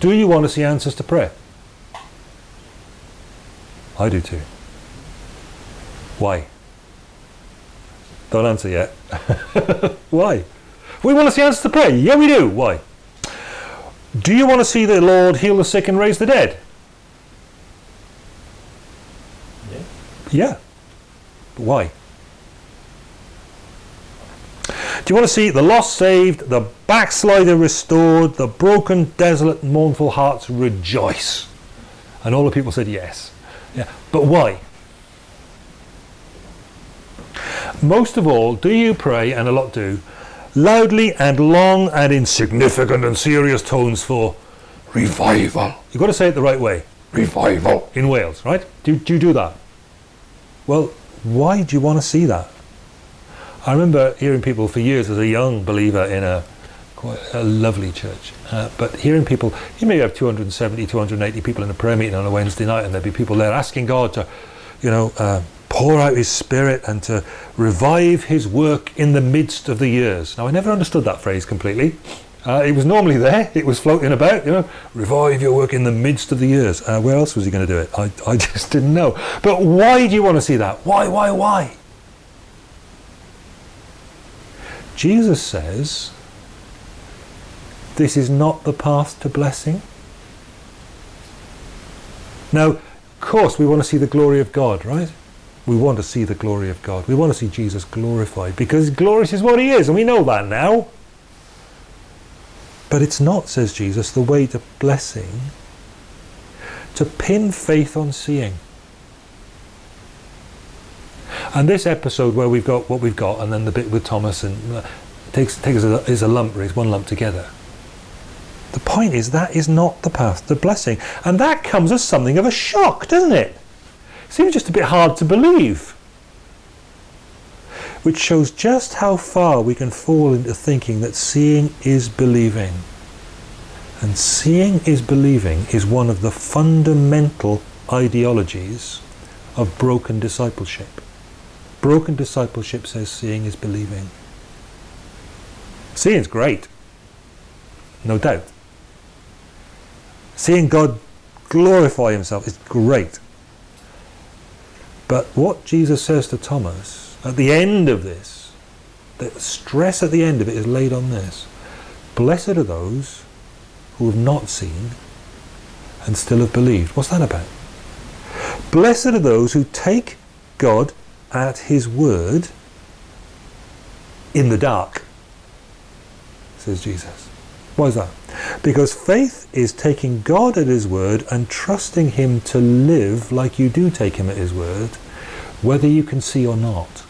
Do you want to see answers to prayer? I do too. Why? Don't answer yet. Why? We want to see answers to prayer. Yeah, we do. Why? Do you want to see the Lord heal the sick and raise the dead? Yeah. Yeah. Why? Do you want to see the lost saved, the backslider restored, the broken, desolate, mournful hearts rejoice? And all the people said yes. Yeah. But why? Most of all, do you pray, and a lot do, loudly and long and in significant and serious tones for revival? You've got to say it the right way. Revival. In Wales, right? Do, do you do that? Well, why do you want to see that? I remember hearing people for years as a young believer in a quite a lovely church, uh, but hearing people, you may have 270, 280 people in a prayer meeting on a Wednesday night, and there'd be people there asking God to, you know, uh, pour out His Spirit and to revive His work in the midst of the years. Now, I never understood that phrase completely. Uh, it was normally there, it was floating about, you know, revive your work in the midst of the years. Uh, where else was he going to do it? I, I just didn't know. But why do you want to see that? Why, why, why? Jesus says, this is not the path to blessing. Now, of course, we want to see the glory of God, right? We want to see the glory of God. We want to see Jesus glorified because glorious is what he is, and we know that now. But it's not, says Jesus, the way to blessing to pin faith on seeing. And this episode where we've got what we've got, and then the bit with Thomas and uh, takes takes a, is a lump, is one lump together. The point is that is not the path to blessing, and that comes as something of a shock, doesn't it? Seems just a bit hard to believe. Which shows just how far we can fall into thinking that seeing is believing. And seeing is believing is one of the fundamental ideologies of broken discipleship. Broken discipleship says seeing is believing. Seeing is great, no doubt. Seeing God glorify himself is great. But what Jesus says to Thomas at the end of this, the stress at the end of it is laid on this. Blessed are those who have not seen and still have believed. What's that about? Blessed are those who take God at his word in the dark, says Jesus. Why is that? Because faith is taking God at his word and trusting him to live like you do take him at his word, whether you can see or not.